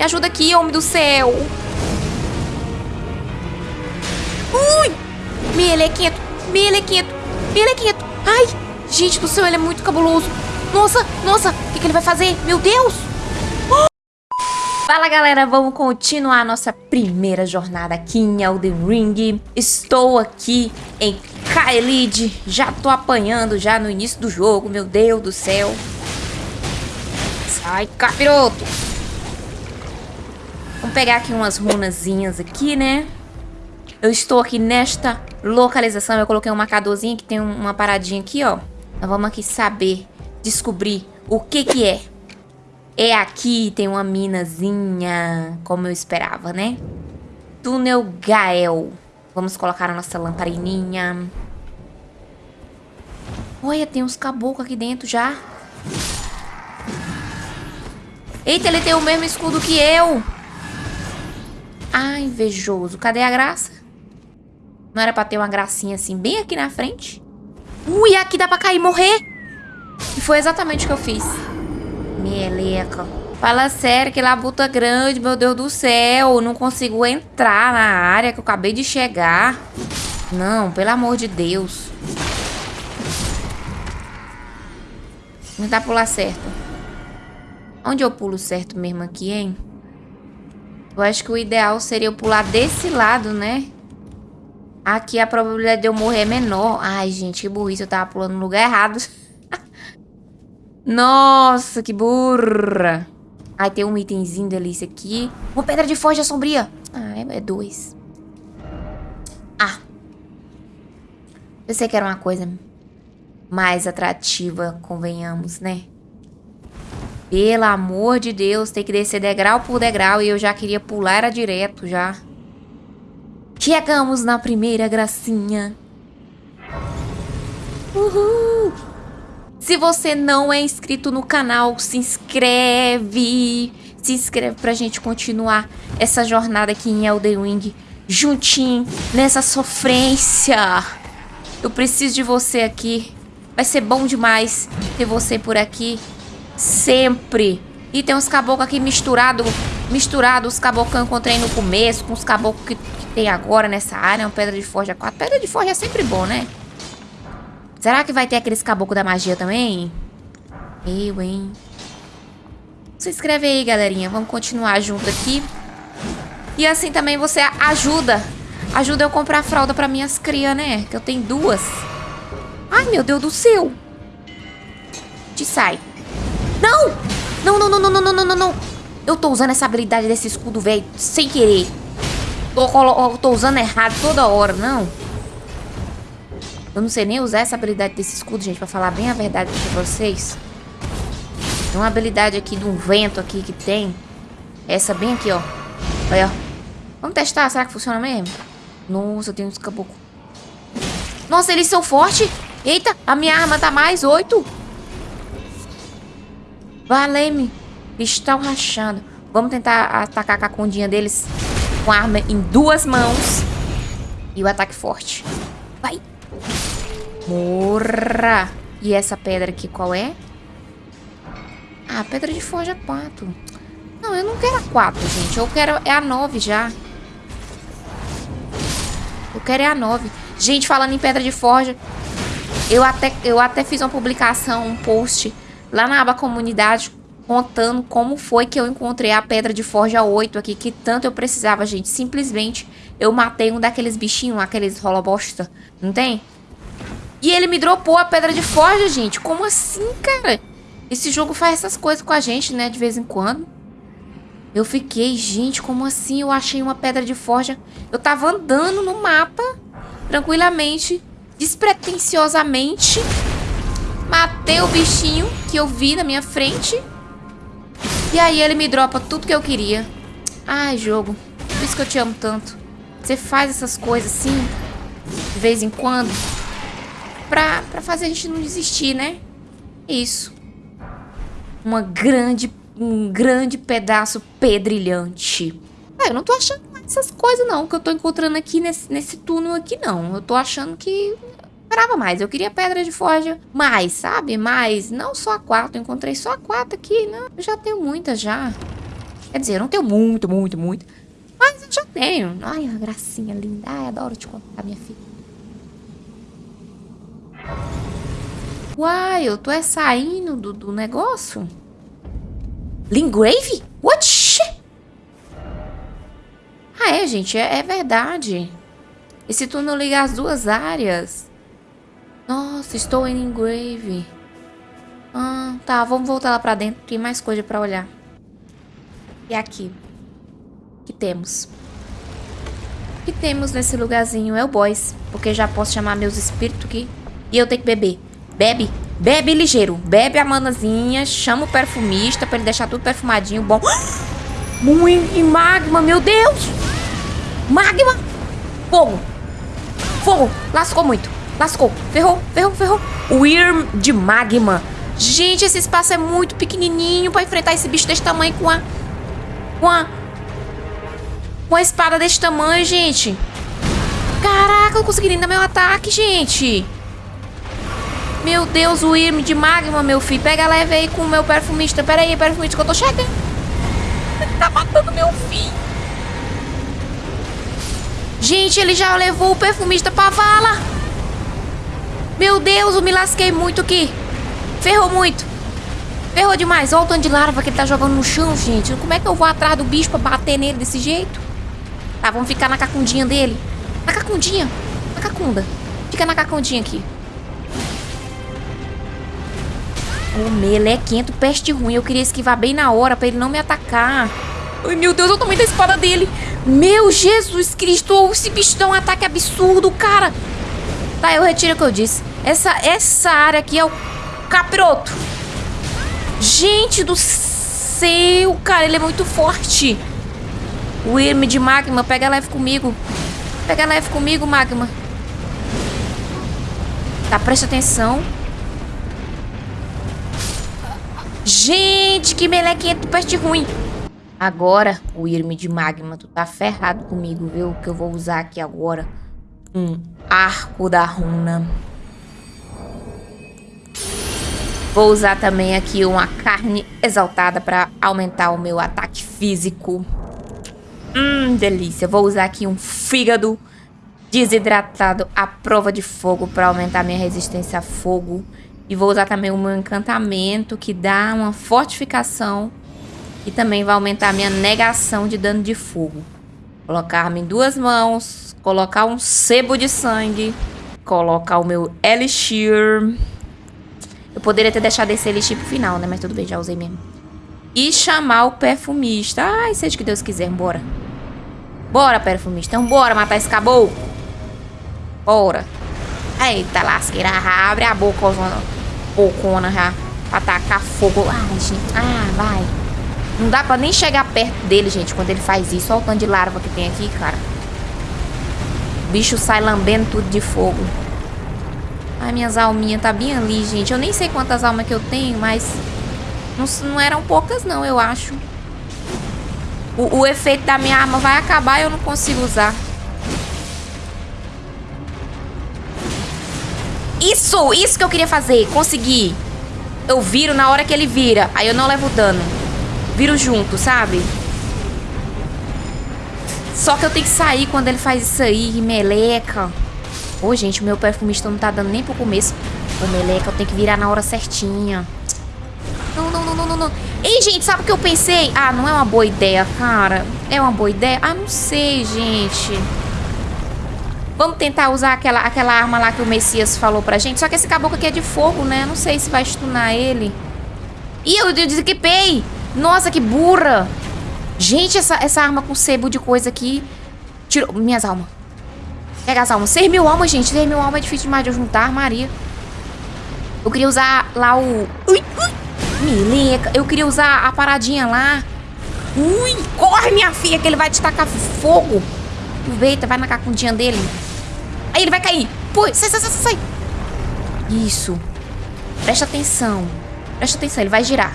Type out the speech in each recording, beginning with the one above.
Me ajuda aqui, homem do céu. Ui! Melequento, melequento, melequento. Ai, gente do céu, ele é muito cabuloso. Nossa, nossa, o que, que ele vai fazer? Meu Deus! Fala galera, vamos continuar a nossa primeira jornada aqui em Elden Ring. Estou aqui em Kaelid, já tô apanhando já no início do jogo, meu Deus do céu. Sai, capiroto! Vamos pegar aqui umas runazinhas aqui, né? Eu estou aqui nesta localização, eu coloquei um marcadorzinho que tem uma paradinha aqui, ó. Então vamos aqui saber, descobrir o que que é. É aqui, tem uma minazinha, como eu esperava, né? Túnel Gael. Vamos colocar a nossa lamparininha. Olha, tem uns caboclos aqui dentro já. Eita, ele tem o mesmo escudo que eu. Ah, invejoso. Cadê a graça? Não era pra ter uma gracinha assim, bem aqui na frente? Ui, aqui dá pra cair e morrer. E foi exatamente o que eu fiz. Meleca. Fala sério, que labuta grande, meu Deus do céu. Não consigo entrar na área que eu acabei de chegar. Não, pelo amor de Deus. Não dá pular certo. Onde eu pulo certo mesmo aqui, hein? Eu acho que o ideal seria eu pular desse lado, né? Aqui a probabilidade de eu morrer é menor. Ai, gente, que burrice. Eu tava pulando no lugar errado. Nossa, que burra. Ai, tem um itemzinho delícia aqui. Uma pedra de forja sombria. Ah, é, é dois. Ah. Pensei que era uma coisa mais atrativa, convenhamos, né? Pelo amor de Deus, tem que descer degrau por degrau e eu já queria pular, era direto já. Chegamos na primeira gracinha. Uhul! Se você não é inscrito no canal, se inscreve. Se inscreve pra gente continuar essa jornada aqui em Elden Ring. Juntinho, nessa sofrência. Eu preciso de você aqui. Vai ser bom demais ter você por aqui. Sempre. E tem uns caboclos aqui misturados. Misturados, os caboclos que eu encontrei no começo. Com os caboclos que, que tem agora nessa área. Uma pedra de forja 4. Pedra de forja é sempre bom, né? Será que vai ter aqueles caboclos da magia também? Eu, hein? Se inscreve aí, galerinha. Vamos continuar junto aqui. E assim também você ajuda. Ajuda eu comprar fralda pra minhas crias, né? Que eu tenho duas. Ai, meu Deus do céu. Te sai. Não! Não, não, não, não, não, não, não, não. Eu tô usando essa habilidade desse escudo, velho, sem querer. Tô, tô usando errado toda hora, não. Eu não sei nem usar essa habilidade desse escudo, gente, pra falar bem a verdade pra vocês. Tem uma habilidade aqui de um vento aqui que tem. Essa bem aqui, ó. Olha, ó. Vamos testar, será que funciona mesmo? Nossa, tem uns caboclos. Nossa, eles são fortes. Eita, a minha arma tá mais oito. Valeu-me. Estão rachando. Vamos tentar atacar a cacundinha deles com arma em duas mãos. E o ataque forte. Vai. Morra! E essa pedra aqui qual é? Ah, pedra de forja 4. Não, eu não quero a 4, gente. Eu quero é a 9 já. Eu quero é a 9. Gente, falando em pedra de forja, eu até, eu até fiz uma publicação, um post lá na aba comunidade contando como foi que eu encontrei a pedra de forja 8 aqui, que tanto eu precisava, gente. Simplesmente eu matei um daqueles bichinhos, aqueles rola bosta, não tem? E ele me dropou a pedra de forja, gente. Como assim, cara? Esse jogo faz essas coisas com a gente, né? De vez em quando. Eu fiquei, gente, como assim? Eu achei uma pedra de forja. Eu tava andando no mapa, tranquilamente, despretensiosamente. Matei o bichinho que eu vi na minha frente. E aí ele me dropa tudo que eu queria. Ai, jogo. Por isso que eu te amo tanto. Você faz essas coisas assim, de vez em quando pra, pra fazer a gente não desistir, né? Isso. Uma grande, um grande pedaço pedrilhante. É, eu não tô achando essas coisas não, que eu tô encontrando aqui nesse, nesse túnel aqui não. Eu tô achando que esperava mais. Eu queria pedra de forja mais, sabe? Mais, não só a quatro. Eu encontrei só a quatro aqui, né? Eu já tenho muitas já. Quer dizer, eu não tenho muito, muito, muito. Mas eu já tenho. Ai, a gracinha linda. Ai, adoro te contar, minha filha. Uai, eu tô é saindo do, do negócio? Lingrave? What? Ah, é, gente, é, é verdade. Esse túnel liga as duas áreas. Nossa, estou em Lingrave. Ah, tá, vamos voltar lá pra dentro. Tem mais coisa pra olhar. E aqui? O que temos? O que temos nesse lugarzinho? É o boys. Porque já posso chamar meus espíritos aqui. E eu tenho que beber. Bebe. Bebe ligeiro. Bebe a manazinha. Chama o perfumista pra ele deixar tudo perfumadinho. Bom. Muito magma, meu Deus. Magma. Fogo. Fogo. Lascou muito. Lascou. Ferrou, ferrou, ferrou. Wyrm de magma. Gente, esse espaço é muito pequenininho pra enfrentar esse bicho desse tamanho com a... Com a... Com a espada desse tamanho, gente. Caraca, eu consegui dar meu ataque, gente. Meu Deus, o Irme de magma, meu filho. Pega leve aí com o meu perfumista. Pera aí, perfumista, que eu tô chegando. Ele tá matando meu filho. Gente, ele já levou o perfumista pra vala. Meu Deus, eu me lasquei muito aqui. Ferrou muito. Ferrou demais. Olha o tanto de larva que ele tá jogando no chão, gente. Como é que eu vou atrás do bicho pra bater nele desse jeito? Tá, vamos ficar na cacundinha dele. Na cacundinha. Na cacunda. Fica na cacundinha aqui. O melequento, peste ruim. Eu queria esquivar bem na hora pra ele não me atacar. Ai, meu Deus, eu tomei da espada dele. Meu Jesus Cristo, esse bicho dá um ataque absurdo, cara. Tá, eu retiro o que eu disse. Essa, essa área aqui é o capiroto. Gente do céu, cara, ele é muito forte. O Irme de Magma, pega leve comigo. Pega leve comigo, Magma. Tá, presta atenção. Gente, que melequento peste ruim. Agora, o Irme de Magma, tu tá ferrado comigo, viu? Que eu vou usar aqui agora. Um arco da runa. Vou usar também aqui uma carne exaltada para aumentar o meu ataque físico. Hum, delícia. Vou usar aqui um fígado desidratado à prova de fogo para aumentar minha resistência a fogo. E vou usar também o meu encantamento que dá uma fortificação e também vai aumentar minha negação de dano de fogo. Colocar-me em duas mãos, colocar um sebo de sangue, colocar o meu elixir eu poderia ter deixado esse elixir pro final, né? Mas tudo bem, já usei mesmo. E chamar o perfumista. Ai, seja o que Deus quiser, bora. Bora, perfumista. Então bora matar esse caboclo. Bora. Eita, lasqueira. Abre a boca, bocona já. Pra tacar fogo. Ai, gente. Ah, vai. Não dá pra nem chegar perto dele, gente, quando ele faz isso. Olha o tanto de larva que tem aqui, cara. O bicho sai lambendo tudo de fogo. Ai, minhas alminhas tá bem ali, gente. Eu nem sei quantas almas que eu tenho, mas... Não, não eram poucas, não, eu acho. O, o efeito da minha arma vai acabar e eu não consigo usar. Isso! Isso que eu queria fazer. Consegui. Eu viro na hora que ele vira. Aí eu não levo dano. Viro junto, sabe? Só que eu tenho que sair quando ele faz isso aí. Meleca. Ô, gente, o meu perfumista não tá dando nem pro começo. Ô, meleca, eu tenho que virar na hora certinha. Não, não, não, não, não, não. Ei, gente, sabe o que eu pensei? Ah, não é uma boa ideia, cara. É uma boa ideia? Ah, não sei, gente. Vamos tentar usar aquela, aquela arma lá que o Messias falou pra gente. Só que esse caboclo aqui é de fogo, né? Não sei se vai stunar ele. Ih, eu, eu desequipei. Nossa, que burra. Gente, essa, essa arma com sebo de coisa aqui... Tirou minhas almas. Pega as almas. 6 mil almas, gente. 6 mil almas é difícil demais de eu juntar, Maria. Eu queria usar lá o... Ui, ui. Mileca. Eu queria usar a paradinha lá. Ui, corre, minha filha, que ele vai te tacar fogo. Aproveita, vai na cacundinha dele. Aí ele vai cair. Pô, sai, sai, sai, sai. Isso. Presta atenção. Presta atenção, ele vai girar.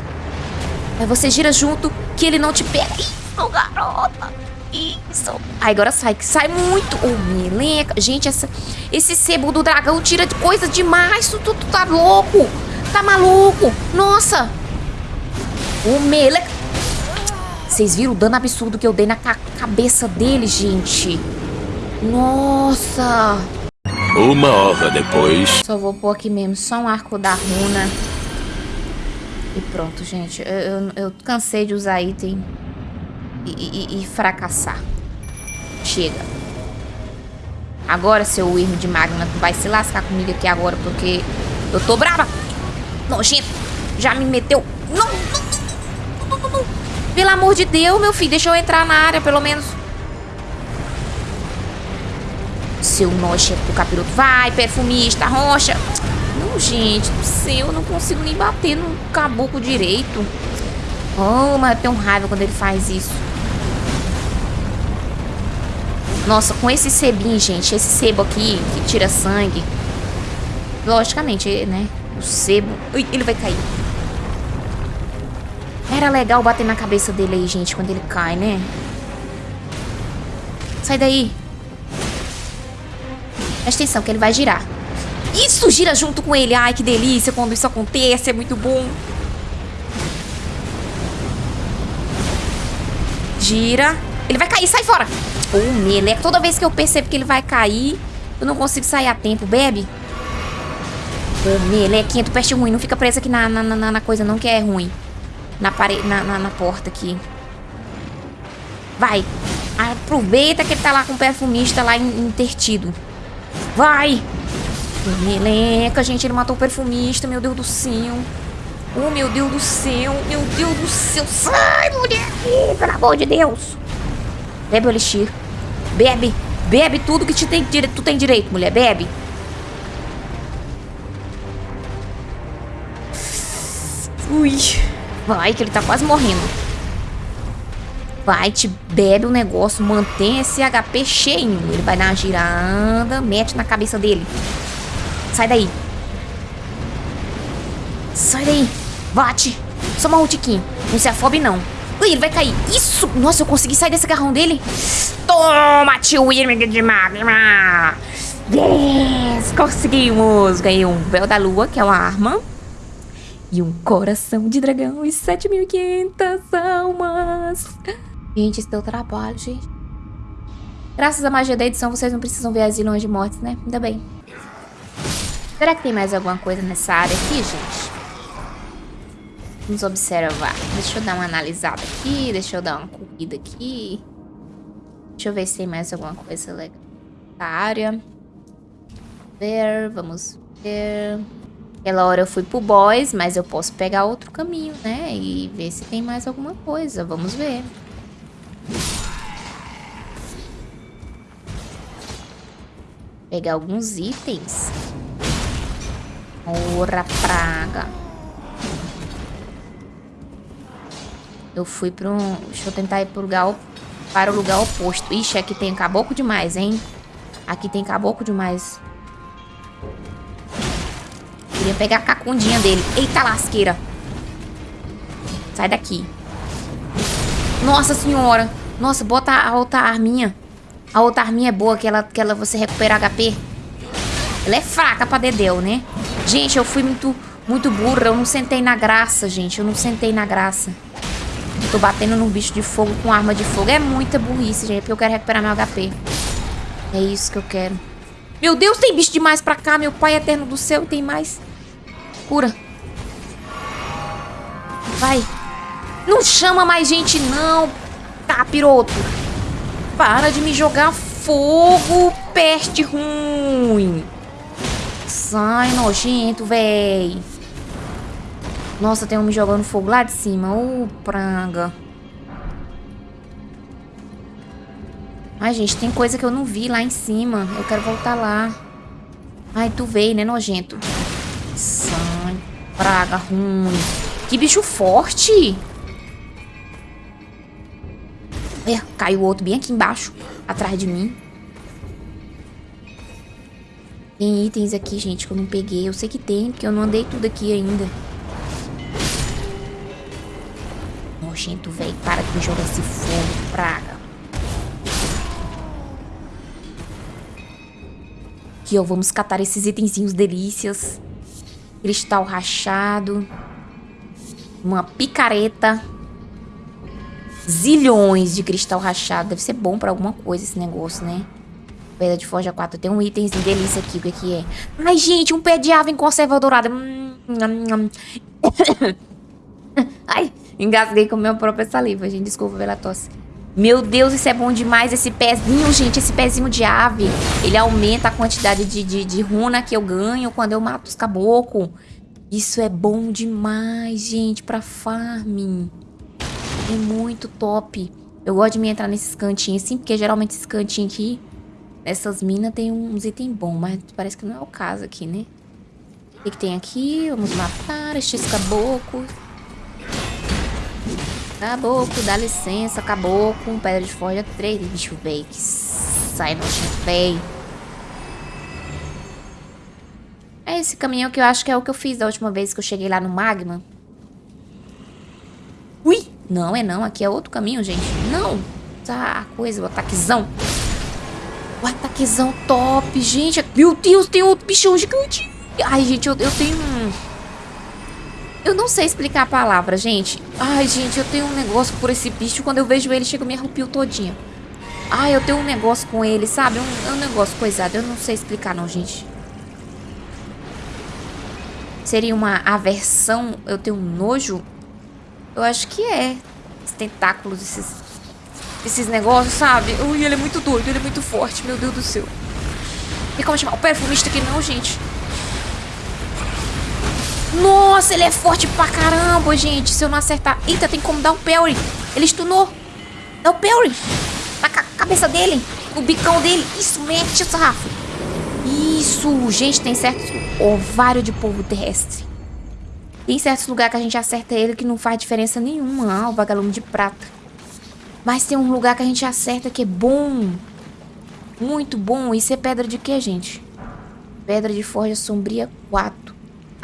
Aí você gira junto, que ele não te pega. Isso, garota. Isso. Aí agora sai, que sai muito. Ô, oh, meleca. Gente, essa, esse sebo do dragão tira de coisa demais. Tu, tu, tu tá louco. Tá maluco. Nossa. Ô, oh, meleca. Vocês viram o dano absurdo que eu dei na ca cabeça dele, gente? Nossa! Uma hora depois. Só vou pôr aqui mesmo, só um arco da runa. E pronto, gente. Eu, eu, eu cansei de usar item e, e, e, fracassar. Chega. Agora, seu erro de Magna, tu vai se lascar comigo aqui agora, porque eu tô brava. Nojento. Já me meteu. Não, não, não, não, Pelo amor de Deus, meu filho. Deixa eu entrar na área, pelo menos. Seu nojento do capiroto. Vai, perfumista, rocha. Não, gente do céu. Eu não consigo nem bater no caboclo direito. Oh, mas eu tenho raiva quando ele faz isso. Nossa, com esse sebinho, gente. Esse sebo aqui, que tira sangue. Logicamente, né? O sebo... Ui, ele vai cair. Era legal bater na cabeça dele aí, gente, quando ele cai, né? Sai daí. Presta atenção, que ele vai girar. Isso, gira junto com ele. Ai, que delícia quando isso acontece. É muito bom. Gira. Ele vai cair, sai fora. Ô, oh, meleca. Toda vez que eu percebo que ele vai cair, eu não consigo sair a tempo. Bebe. Ô, oh, melequinha, tu peste ruim. Não fica preso aqui na, na, na, na coisa não, que é ruim. Na, parede, na, na, na porta aqui. Vai. Aproveita que ele tá lá com o perfumista lá intertido. Vai. Meleca, gente, ele matou o perfumista. Meu Deus do céu. Oh, meu Deus do céu. Meu Deus do céu. Sai, mulher. Pelo amor de Deus. Bebe o elixir. Bebe. Bebe tudo que te tem, tu tem direito, mulher. Bebe. Ui. Vai, que ele tá quase morrendo. Vai, te bebe o negócio, mantém esse HP cheio. Ele vai dar uma girada, mete na cabeça dele. Sai daí. Sai daí. Bate. Só uma ultiquinho. Não se afobe, não. Ui, ele vai cair. Isso! Nossa, eu consegui sair desse garrão dele. Toma, tio Irming de magma. Yes! Conseguimos. Ganhei um véu da lua, que é uma arma. E um coração de dragão e 7.500 almas. Gente, esse deu trabalho, gente. Graças à magia da edição, vocês não precisam ver as ilhas de mortes, né? Ainda bem. Será que tem mais alguma coisa nessa área aqui, gente? Vamos observar. Deixa eu dar uma analisada aqui. Deixa eu dar uma corrida aqui. Deixa eu ver se tem mais alguma coisa legal na área. Ver, vamos ver. Aquela hora eu fui pro boys, mas eu posso pegar outro caminho, né? E ver se tem mais alguma coisa. Vamos ver. Pegar alguns itens. Ora praga. Eu fui para um... Deixa eu tentar ir pro lugar, para o lugar oposto. Ixi, aqui tem caboclo demais, hein? Aqui tem caboclo demais. Queria pegar a cacundinha dele. Eita lasqueira. Sai daqui. Nossa senhora. Nossa, bota a outra arminha. A outra arminha é boa, que ela, que ela você recupera HP. Ela é fraca pra dedéu, né? Gente, eu fui muito, muito burra. Eu não sentei na graça, gente. Eu não sentei na graça. Tô batendo num bicho de fogo com arma de fogo. É muita burrice, gente, porque eu quero recuperar meu HP. É isso que eu quero. Meu Deus, tem bicho demais pra cá. Meu pai eterno do céu, tem mais. Cura. Vai. Não chama mais gente, não. Tá, piroto. Para de me jogar fogo, peste ruim. Sai, nojento, véi. Nossa, tem um me jogando fogo lá de cima. Ô, oh, pranga. Ai, gente, tem coisa que eu não vi lá em cima. Eu quero voltar lá. Ai, tu veio, né, nojento? Sai, praga ruim. Que bicho forte. É, caiu outro bem aqui embaixo, atrás de mim. Tem itens aqui, gente, que eu não peguei. Eu sei que tem, porque eu não andei tudo aqui ainda. Nojento, velho. Para de me jogar esse fogo, praga. Aqui, ó. Vamos catar esses itenzinhos delícias. Cristal rachado. Uma picareta. zilhões de cristal rachado. Deve ser bom pra alguma coisa esse negócio, né? Pedra de Forja 4. Tem um itemzinho delícia aqui. O que, que é? Ai, gente, um pé de ave em conserva dourada. Hum, hum, hum. Ai, engasguei com minha própria saliva, gente. Desculpa pela tosse. Meu Deus, isso é bom demais. Esse pezinho, gente, esse pezinho de ave. Ele aumenta a quantidade de, de, de runa que eu ganho quando eu mato os caboclos. Isso é bom demais, gente, pra farming. É muito top. Eu gosto de me entrar nesses cantinhos assim, porque geralmente esses cantinhos aqui, nessas minas, tem uns itens bons, mas parece que não é o caso aqui, né? O que, que tem aqui? Vamos matar estes caboclos. Caboclo, dá licença, caboclo. Pedra de forja 3. Bicho velho, que sai no feio. É esse caminhão que eu acho que é o que eu fiz da última vez que eu cheguei lá no magma. Ui! Não, é não. Aqui é outro caminho, gente. Não! Tá, coisa, o ataquezão. O ataquezão top, gente. Meu Deus, tem outro bichão gigante. Ai, gente, eu, eu tenho um... Eu não sei explicar a palavra, gente. Ai, gente, eu tenho um negócio por esse bicho. Quando eu vejo ele, chega me arrepio todinha. Ai, eu tenho um negócio com ele, sabe? Um, um negócio coisado. Eu não sei explicar, não, gente. Seria uma aversão? Eu tenho um nojo? Eu acho que é. Os tentáculos, esses... Esses negócios, sabe? Ui, ele é muito doido, ele é muito forte. Meu Deus do céu. E como chamar o perfumista aqui não, gente? Nossa, ele é forte pra caramba, gente. Se eu não acertar... Eita, tem como dar um parry. Ele stunou. Dá o parry. Na ca cabeça dele. No bicão dele. Isso, mete, sarrafo. Isso. Gente, tem certos... Ovário de polvo terrestre. Tem certos lugares que a gente acerta ele que não faz diferença nenhuma. Ah, o vagalume de prata. Mas tem um lugar que a gente acerta que é bom. Muito bom. Isso é pedra de quê, gente? Pedra de forja sombria 4.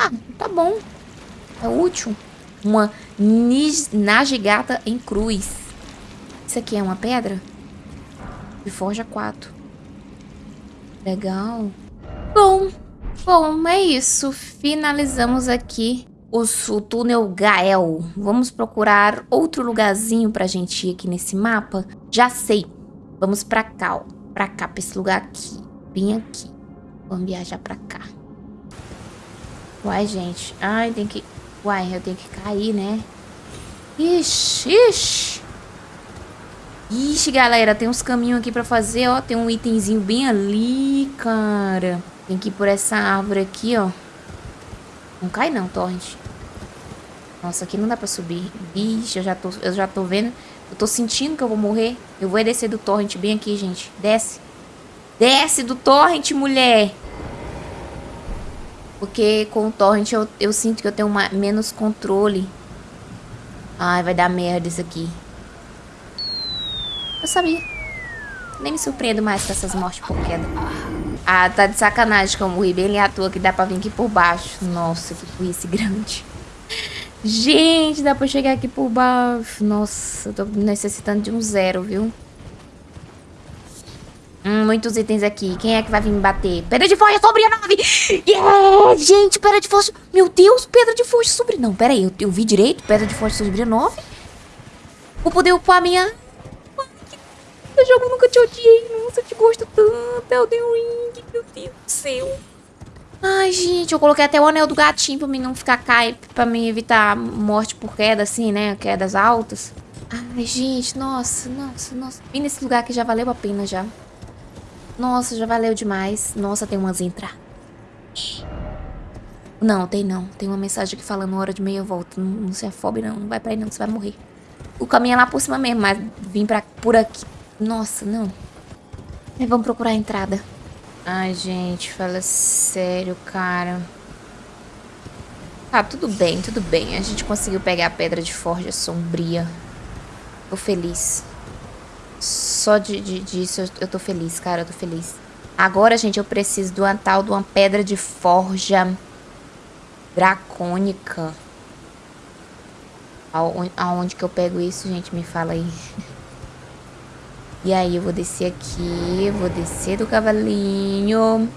Ah, tá bom. É útil. Uma Najigata em cruz. Isso aqui é uma pedra? De forja 4. Legal. Bom, bom, é isso. Finalizamos aqui o, o túnel Gael. Vamos procurar outro lugarzinho pra gente ir aqui nesse mapa? Já sei. Vamos pra cá, ó. Pra cá, pra esse lugar aqui. Bem aqui. Vamos viajar pra cá. Uai, gente. Ai, tem que... Uai, eu tenho que cair, né? Ixi, ixi. Ixi, galera, tem uns caminhos aqui pra fazer, ó. Tem um itemzinho bem ali, cara. Tem que ir por essa árvore aqui, ó. Não cai não, Torrent. Nossa, aqui não dá pra subir. Ixi, eu já tô, eu já tô vendo. Eu tô sentindo que eu vou morrer. Eu vou descer do Torrent bem aqui, gente. Desce. Desce do Torrent, mulher. Porque com o torrent eu, eu sinto que eu tenho uma, menos controle. Ai, vai dar merda isso aqui. Eu sabia. Nem me surpreendo mais com essas mortes por queda. Ah, tá de sacanagem que eu morri bem ali à toa que dá pra vir aqui por baixo. Nossa, que burrice grande. Gente, dá pra chegar aqui por baixo. Nossa, eu tô necessitando de um zero, viu? Hum, muitos itens aqui. Quem é que vai vir me bater? Pedra de forja sobre a nave! Yeah! Gente, pedra de forja... Meu Deus, pedra de forja sobre... Não, pera aí. Eu, eu vi direito? Pedra de forja sobre a nave? Vou poder upar minha... Esse jogo nunca te odiei. Nossa, eu te gosto tanto. Elden Ring. Meu Deus do céu. Ai, gente, eu coloquei até o anel do gatinho pra mim não ficar cai... Pra me evitar morte por queda, assim, né? Quedas altas. Ai, gente, nossa, nossa, nossa. Vim nesse lugar que já valeu a pena já. Nossa, já valeu demais. Nossa, tem umas entrar. Não, tem não. Tem uma mensagem aqui falando hora de meia volta. Não, não se afobe não. Não vai pra aí não, você vai morrer. O caminho é lá por cima mesmo, mas vim pra, por aqui. Nossa, não. É, vamos procurar a entrada. Ai, gente, fala sério, cara. Tá, tudo bem, tudo bem. A gente conseguiu pegar a pedra de forja sombria. Tô feliz. Só de, de, disso eu, tô feliz, cara, eu tô feliz. Agora, gente, eu preciso de uma tal de uma pedra de forja dracônica. Aonde, aonde que eu pego isso, gente? Me fala aí. E aí, eu vou descer aqui, vou descer do cavalinho.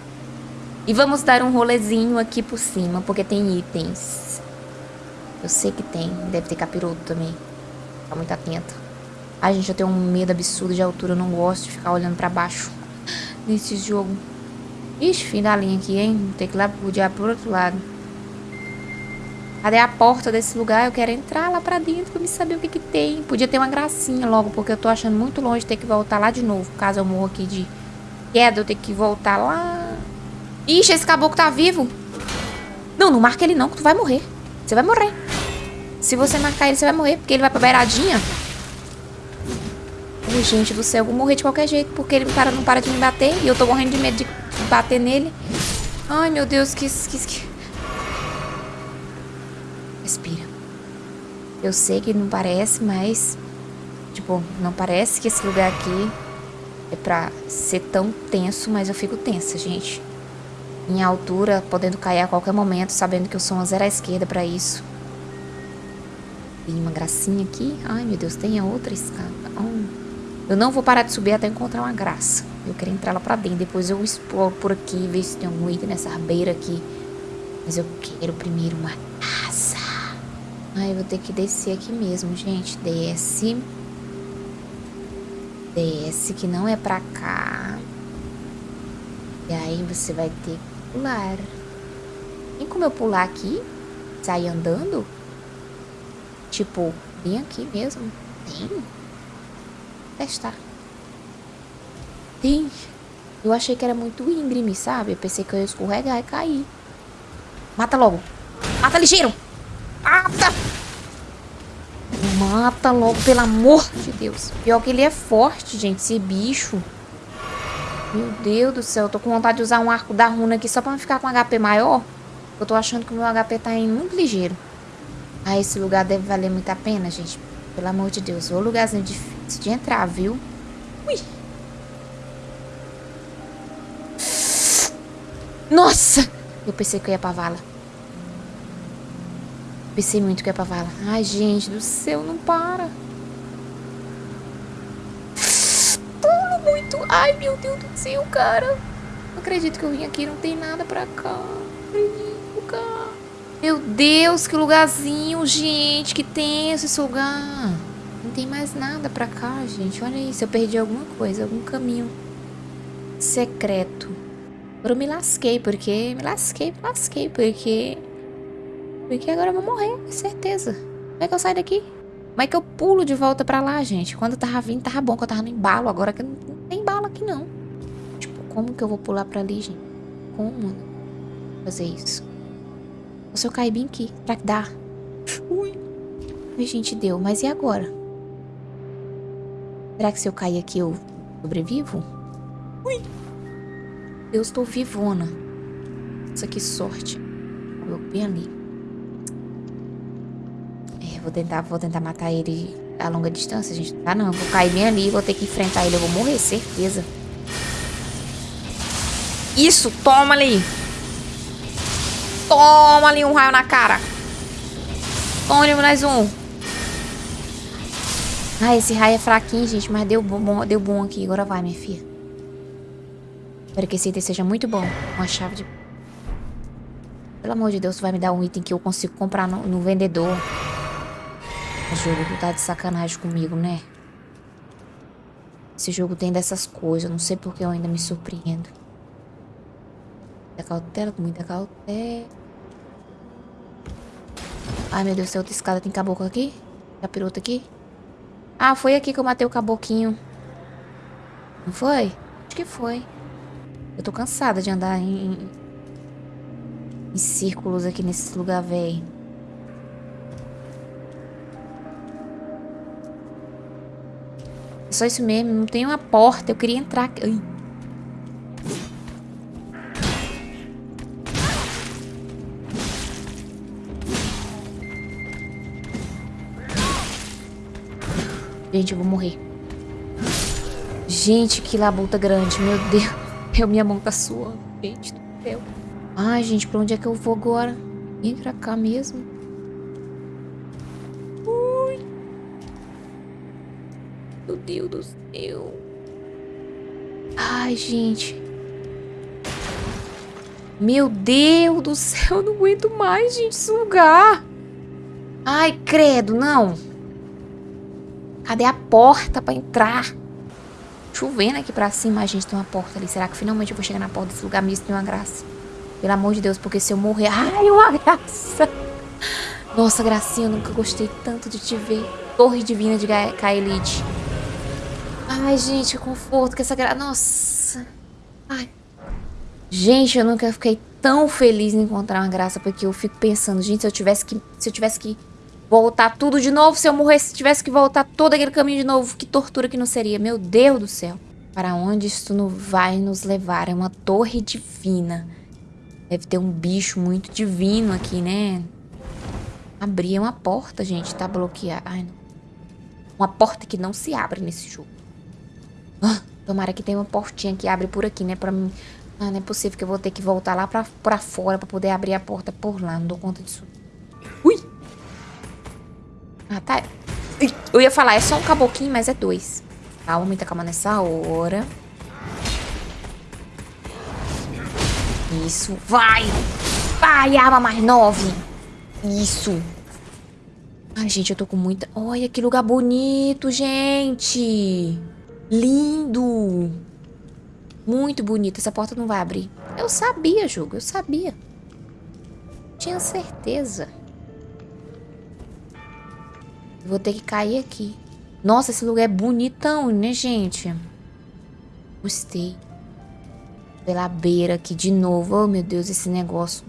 E vamos dar um rolezinho aqui por cima, porque tem itens. Eu sei que tem, deve ter capiroto também. Tá muito atento. Ai, gente, eu tenho um medo absurdo de altura. Eu não gosto de ficar olhando pra baixo nesse jogo. Ixi, fim da linha aqui, hein? Ter que ir lá pro diabo pro outro lado. Cadê a porta desse lugar? Eu quero entrar lá pra dentro pra me saber o que que tem. Podia ter uma gracinha logo, porque eu tô achando muito longe ter que voltar lá de novo. Caso eu morra aqui de queda, eu ter que voltar lá. Ixi, esse caboclo tá vivo. Não, não marca ele não, que tu vai morrer. Você vai morrer. Se você marcar ele, você vai morrer, porque ele vai pra beiradinha. Gente do céu, eu vou morrer de qualquer jeito, porque ele para, não para de me bater. E eu tô morrendo de medo de bater nele. Ai, meu Deus, que... que, que... Respira. Eu sei que não parece, mas... Tipo, não parece que esse lugar aqui é pra ser tão tenso, mas eu fico tensa, gente. Em altura, podendo cair a qualquer momento, sabendo que eu sou uma zero à esquerda pra isso. Tem uma gracinha aqui. Ai, meu Deus, tem a outra escada. Oh. Eu não vou parar de subir até encontrar uma graça. Eu quero entrar lá pra dentro. Depois eu exploro por aqui, ver se tem algum item nessa beira aqui. Mas eu quero primeiro uma casa. Ai, eu vou ter que descer aqui mesmo, gente. Desce. Desce, que não é pra cá. E aí você vai ter que pular. Tem como eu pular aqui? Sair andando? Tipo, bem aqui mesmo? Tem? Testar. Tem. Eu achei que era muito íngreme, sabe? Eu pensei que eu ia escorregar e cair. Mata logo. Mata ligeiro. Mata! Mata logo, pelo amor de Deus. Pior que ele é forte, gente, esse bicho. Meu Deus do céu, eu tô com vontade de usar um arco da runa aqui só pra não ficar com HP maior. Eu tô achando que o meu HP tá indo muito ligeiro. Ah, esse lugar deve valer muito a pena, gente. Pelo amor de Deus. O lugarzinho difícil de entrar, viu? Ui. Nossa! Eu pensei que eu ia pra vala. Pensei muito que ia pra vala. Ai, gente do céu, não para. Pulo muito. Ai, meu Deus do céu, cara. Não acredito que eu vim aqui não tem nada pra cá. Não acredito, cara. Meu Deus, que lugarzinho, gente. Que tenso esse lugar. Tem mais nada pra cá, gente. Olha isso. Eu perdi alguma coisa, algum caminho secreto. Agora eu me lasquei, porque... Me lasquei, me lasquei, porque... Porque agora eu vou morrer, certeza. Como é que eu saio daqui? Como é que eu pulo de volta pra lá, gente? Quando eu tava vindo, tava bom, que eu tava no embalo. Agora que não tem embalo aqui, não. Tipo, como que eu vou pular pra ali, gente? Como fazer isso? Ou se eu cair bem aqui? Será que dá? Ui. Ai, gente, deu. Mas e agora? Será que se eu cair aqui eu sobrevivo? Ui. Eu estou vivona. Nossa, que sorte. Eu bem ali. Vou tentar, vou tentar matar ele a longa distância, gente. Ah, não. Vou cair bem ali. Vou ter que enfrentar ele. Eu vou morrer, certeza. Isso, toma ali. Toma ali um raio na cara. Toma ali mais um. Ah, esse raio é fraquinho, gente. Mas deu bom, deu bom aqui. Agora vai, minha filha. Espero que esse item seja muito bom. Uma chave de... Pelo amor de Deus, tu vai me dar um item que eu consigo comprar no, no vendedor. O jogo tu tá de sacanagem comigo, né? Esse jogo tem dessas coisas. Não sei porque eu ainda me surpreendo. Muita cautela, muita cautela. Ai, meu Deus, tem outra escada. Tem caboclo aqui? Capiroto aqui? Ah, foi aqui que eu matei o caboquinho. Não foi? Acho que foi. Eu tô cansada de andar em, em círculos aqui nesse lugar velho. só isso mesmo, não tem uma porta. Eu queria entrar... Ai. Gente, eu vou morrer. Gente, que labuta grande. Meu Deus. Meu, minha mão tá suando. Gente do céu. Ai, gente, pra onde é que eu vou agora? Entra cá mesmo. Meu Deus do céu. Ai, gente. Meu Deus do céu, eu não aguento mais, gente, esse lugar. Ai, credo, não. Cadê a porta pra entrar? Chovendo aqui pra cima, a gente tem uma porta ali. Será que finalmente eu vou chegar na porta desse lugar mesmo? Tem uma graça. Pelo amor de Deus, porque se eu morrer... Ai, uma graça! Nossa, gracinha, eu nunca gostei tanto de te ver. Torre Divina de Kaelid. Ai, gente, que conforto que essa graça... Nossa. Ai. Gente, eu nunca fiquei tão feliz em encontrar uma graça, porque eu fico pensando, gente, se eu tivesse que... Se eu tivesse que voltar tudo de novo, se eu morresse, tivesse que voltar todo aquele caminho de novo, que tortura que não seria. Meu Deus do céu. Para onde isso não vai nos levar? É uma torre divina. Deve ter um bicho muito divino aqui, né? Abrir uma porta, gente. Tá bloqueada. Ai, não. Uma porta que não se abre nesse jogo. Ah, tomara que tenha uma portinha que abre por aqui, né? Pra mim. Ah, não é possível que eu vou ter que voltar lá pra, pra fora pra poder abrir a porta por lá. Não dou conta disso. Ui! Ah, tá. Eu ia falar, é só um caboquinho, mas é dois. Calma, muita calma nessa hora. Isso. Vai! Vai, arma mais nove! Isso. Ai, gente, eu tô com muita... Olha que lugar bonito, gente. Lindo. Muito bonito. Essa porta não vai abrir. Eu sabia, jogo. Eu sabia. Tinha certeza. Vou ter que cair aqui. Nossa, esse lugar é bonitão, né, gente? Gostei. Pela beira aqui de novo. Oh, meu Deus, esse negócio.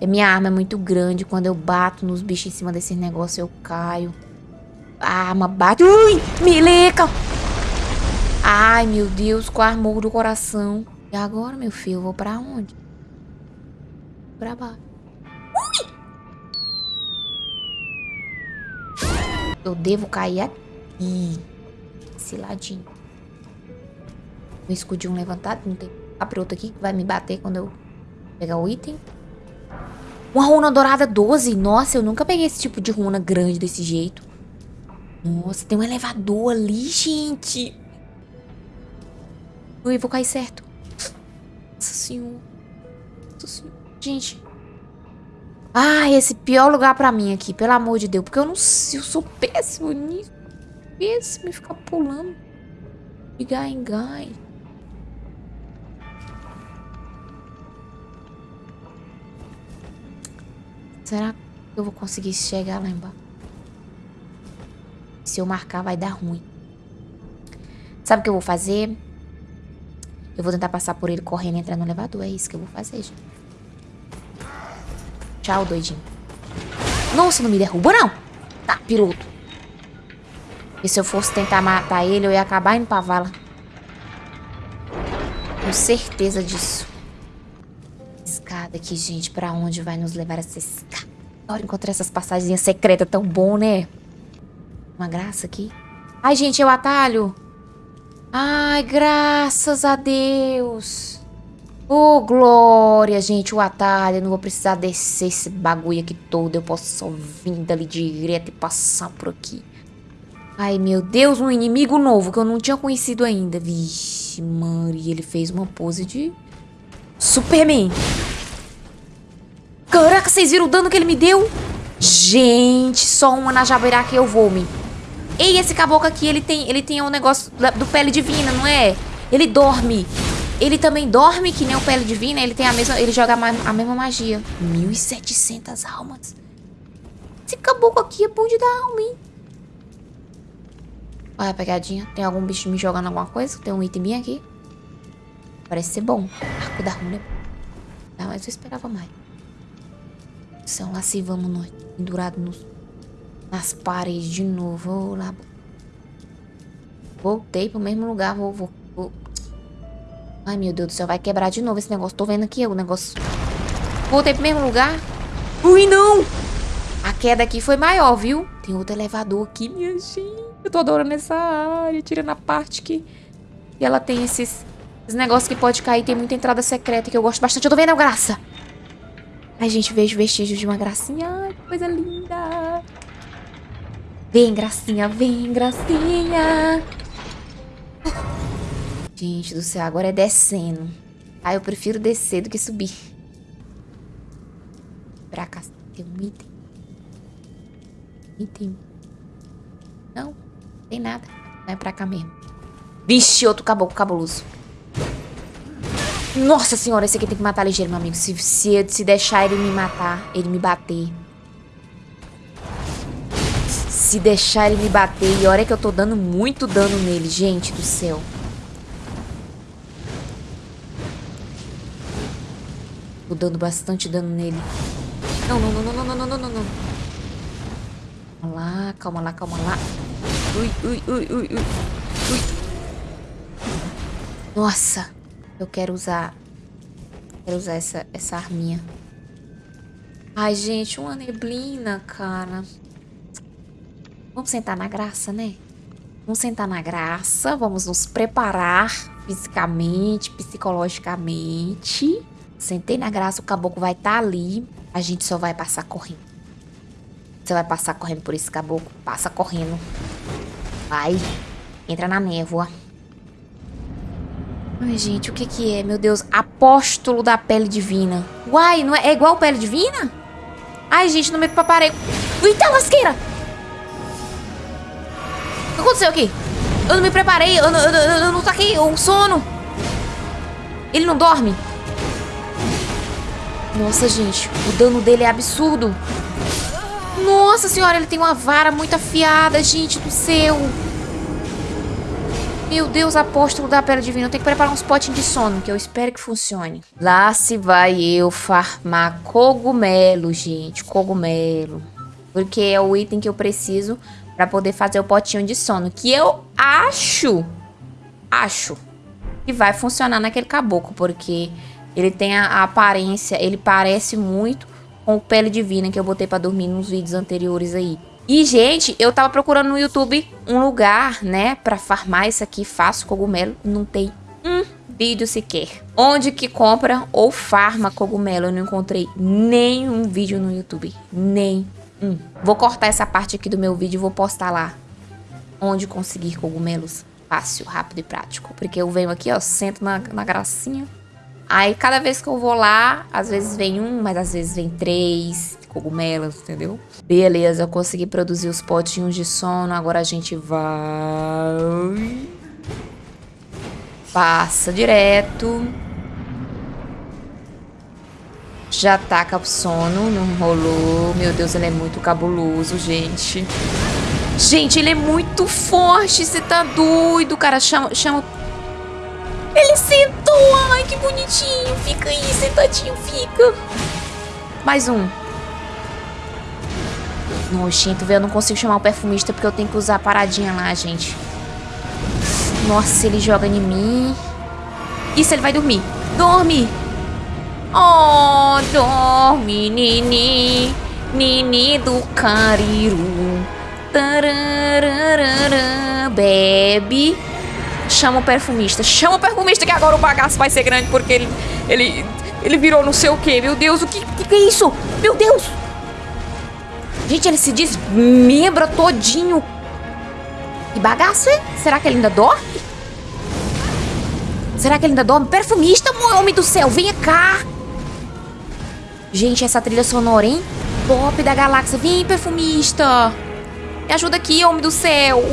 É minha arma é muito grande. Quando eu bato nos bichos em cima desse negócio, eu caio. A arma bate. Ui! Meleca! Ai, meu Deus, com a armor do coração. E agora, meu filho, eu vou pra onde? Pra baixo. Eu devo cair aqui. Esse ladinho. Um escudinho levantado. Não tem capiroto aqui que vai me bater quando eu pegar o item. Uma runa dourada 12. Nossa, eu nunca peguei esse tipo de runa grande desse jeito. Nossa, tem um elevador ali, gente. Ui, vou cair certo. Nossa senhora. Nossa senhora. Gente. Ai, esse pior lugar pra mim aqui, pelo amor de Deus. Porque eu não sei, eu sou péssimo nisso. Péssimo em ficar pulando. De gai em gai. Será que eu vou conseguir chegar lá embaixo? Se eu marcar, vai dar ruim. Sabe o que eu vou fazer? Eu vou tentar passar por ele correndo e entrar no elevador. É isso que eu vou fazer, gente. Tchau, doidinho. Nossa, não me derruba, não. Tá, piloto. E se eu fosse tentar matar ele, eu ia acabar indo pra vala. Tenho certeza disso. Escada aqui, gente. Pra onde vai nos levar essa escada? Adoro encontrar essas passagens secretas. Tão bom, né? Uma graça aqui. Ai, gente, é o atalho. Ai, graças a Deus. Oh, glória, gente, o atalho. Eu não vou precisar descer esse bagulho aqui todo. Eu posso só vir dali direto e passar por aqui. Ai, meu Deus, um inimigo novo que eu não tinha conhecido ainda. Vixe, Maria, ele fez uma pose de Superman. Caraca, vocês viram o dano que ele me deu? Gente, só uma na jabeira que eu vou, me. Ei, esse caboclo aqui, ele tem, ele tem um negócio do pele divina, não é? Ele dorme. Ele também dorme, que nem o Pele Divina. Ele tem a mesma. Ele joga a, mesma magia. 1.700 almas. Esse caboclo aqui é bom de dar alma, hein? Olha a pegadinha. Tem algum bicho me jogando alguma coisa? Tem um item aqui. Parece ser bom. Arco da runa. Ah, mas eu esperava mais. São lá se vamos nós. Pendurado nos, nas paredes de novo. Vou lá. Voltei pro mesmo lugar. Vou, vou Ai, meu Deus do céu, vai quebrar de novo esse negócio. Tô vendo aqui o negócio. Voltei pro mesmo lugar. Ui, não! A queda aqui foi maior, viu? Tem outro elevador aqui, minha gente. Eu tô adorando essa área. Tirando a parte que... E ela tem esses... Esses negócios que pode cair. Tem muita entrada secreta que eu gosto bastante. Eu tô vendo graça. Ai, gente, vejo vestígios de uma gracinha. Ai, que coisa linda. Vem, gracinha, vem, gracinha. Gente do céu, agora é descendo. Ah, eu prefiro descer do que subir. Pra cá tem um item. Item. Não. Tem nada. Vai pra cá mesmo. Vixe, outro caboclo cabuloso. Nossa senhora, esse aqui tem que matar ligeiro, meu amigo. Se, se, se deixar ele me matar, ele me bater. Se deixar ele me bater. E olha que eu tô dando muito dano nele, gente do céu. Tô dando bastante dano nele. Não, não, não, não, não, não, não, não, não. Calma lá, calma lá, calma lá. Ui, ui, ui, ui, ui. Ui. Nossa. Eu quero usar... Quero usar essa, essa arminha. Ai, gente, uma neblina, cara. Vamos sentar na graça, né? Vamos sentar na graça, vamos nos preparar fisicamente, psicologicamente. Sentei na graça, o caboclo vai estar tá ali. A gente só vai passar correndo. Você vai passar correndo por esse caboclo? Passa correndo. Vai. Entra na névoa. Ai, gente, o que que é? Meu Deus, apóstolo da pele divina. Uai, não é, é igual pele divina? Ai, gente, não me preparei. Eita, lasqueira! O que aconteceu aqui? Eu não me preparei, eu, eu, eu, eu não o sono. Ele não dorme? Nossa, gente, o dano dele é absurdo. Nossa senhora, ele tem uma vara muito afiada, gente do céu. Meu Deus, apóstolo da pele divina. Eu tenho que preparar uns potinhos de sono, que eu espero que funcione. Lá se vai eu farmar cogumelo, gente. Cogumelo. Porque é o item que eu preciso pra poder fazer o potinho de sono. Que eu acho, acho, que vai funcionar naquele caboclo. Porque ele tem a, a aparência, ele parece muito com o Pele Divina que eu botei pra dormir nos vídeos anteriores aí. E, gente, eu tava procurando no YouTube um lugar, né, pra farmar isso aqui, faço cogumelo. Não tem um vídeo sequer. Onde que compra ou farma cogumelo? Eu não encontrei nenhum vídeo no YouTube. Nem um. Vou cortar essa parte aqui do meu vídeo e vou postar lá. Onde conseguir cogumelos. Fácil, rápido e prático. Porque eu venho aqui, ó, sento na, na gracinha Aí cada vez que eu vou lá, às vezes vem um, mas às vezes vem três cogumelos, entendeu? Beleza, eu consegui produzir os potinhos de sono, agora a gente vai... Passa direto. Já taca o sono, não rolou. Meu Deus, ele é muito cabuloso, gente. Gente, ele é muito forte, você tá doido, cara. Chama, chama ele sentou! Ai, que bonitinho! Fica aí, sentadinho, fica. Mais um. Nojento, velho. Eu não consigo chamar o perfumista porque eu tenho que usar a paradinha lá, gente. Nossa, ele joga em mim. Isso, ele vai dormir. Dorme! Oh, dorme, Nini. Nini do Cariru. Tararara, bebe chama o perfumista. Chama o perfumista que agora o bagaço vai ser grande porque ele, ele, ele virou não sei o que. Meu Deus, o que, que, que é isso? Meu Deus! Gente, ele se desmembra todinho. Que bagaço é? Será que ele ainda dorme? Será que ele ainda dorme? Perfumista, homem do céu, venha cá. Gente, essa trilha sonora, hein? Top da galáxia. Vem, perfumista. Me ajuda aqui, homem do céu.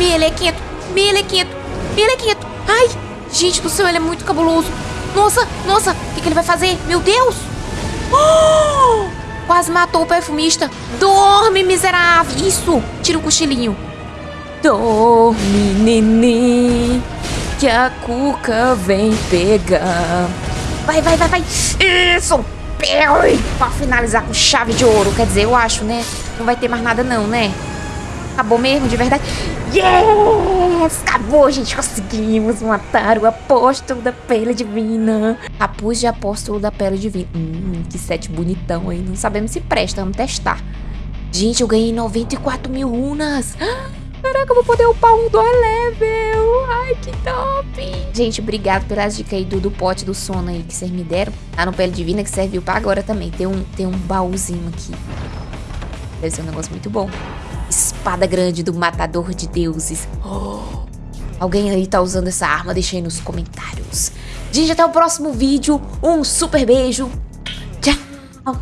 Melequento, melequento, melequento. Ai, gente do céu, ele é muito cabuloso. Nossa, nossa, o que, que, ele vai fazer? Meu Deus! Oh! Quase matou o perfumista. Dorme, miserável. Isso, tira o cochilinho. Dorme, neném, que a cuca vem pegar. Vai, vai, vai, vai. Isso! Pra finalizar com chave de ouro. Quer dizer, eu acho, né? Não vai ter mais nada não, né? Acabou mesmo, de verdade. Yes! Acabou, gente. Conseguimos matar o apóstolo da pele divina. Capuz de apóstolo da pele divina. Hum, que set bonitão aí. Não sabemos se presta. Vamos testar. Gente, eu ganhei 94 mil runas. Caraca, eu vou poder upar um do level. Ai, que top. Gente, obrigado pelas dicas aí do, do pote do sono aí que vocês me deram. Tá no Pele Divina que serviu pra agora também. Tem um, tem um baúzinho aqui. Deve ser um negócio muito bom. Espada grande do matador de deuses. Oh, alguém aí tá usando essa arma? Deixa aí nos comentários. Gente, até o próximo vídeo. Um super beijo. Tchau.